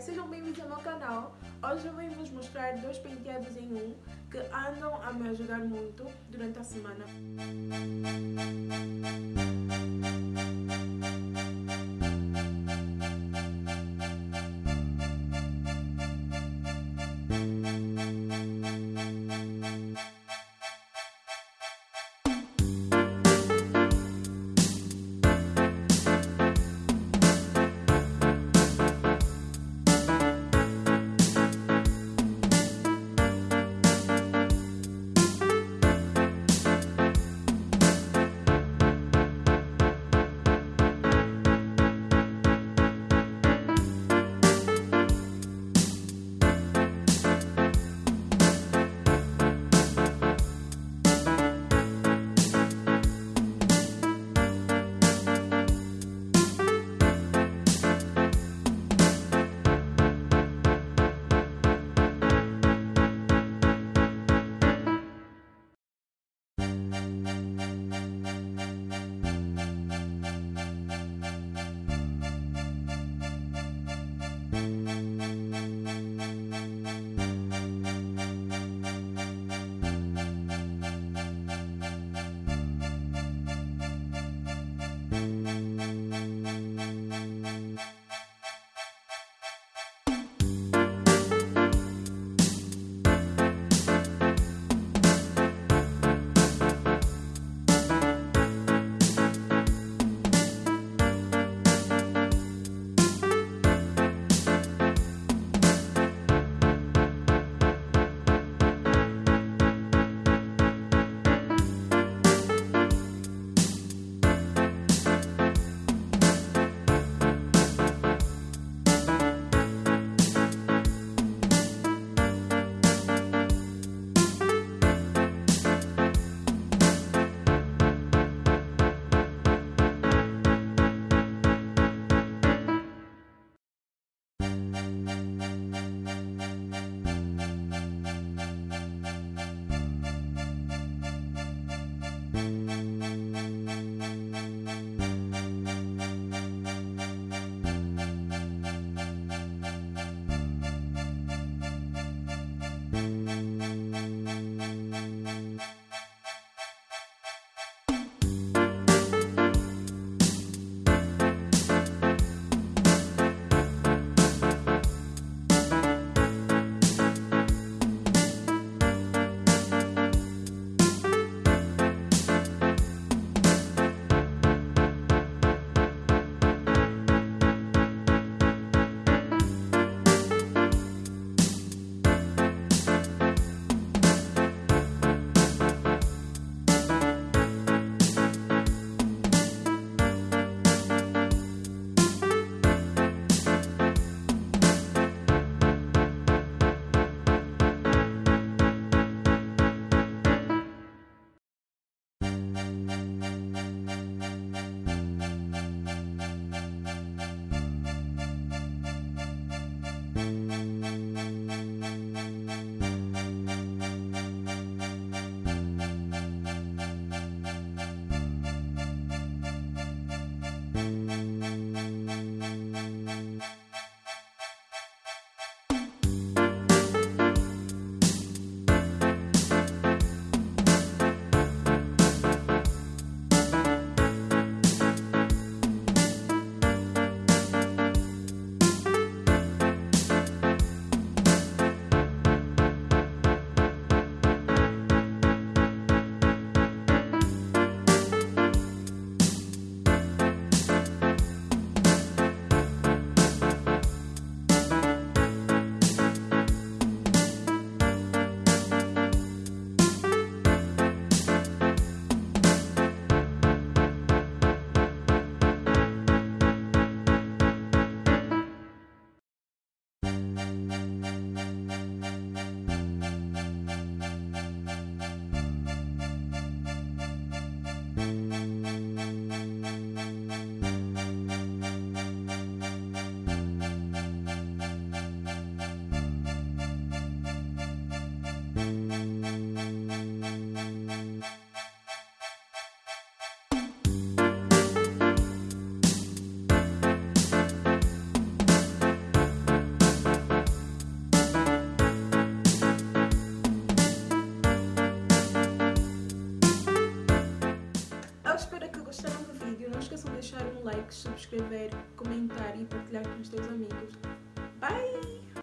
Sejam bem-vindos ao meu canal. Hoje eu vim vos mostrar dois penteados em um que andam a me ajudar muito durante a semana. Deixar um like, subscrever, comentar e partilhar com os teus amigos. Bye!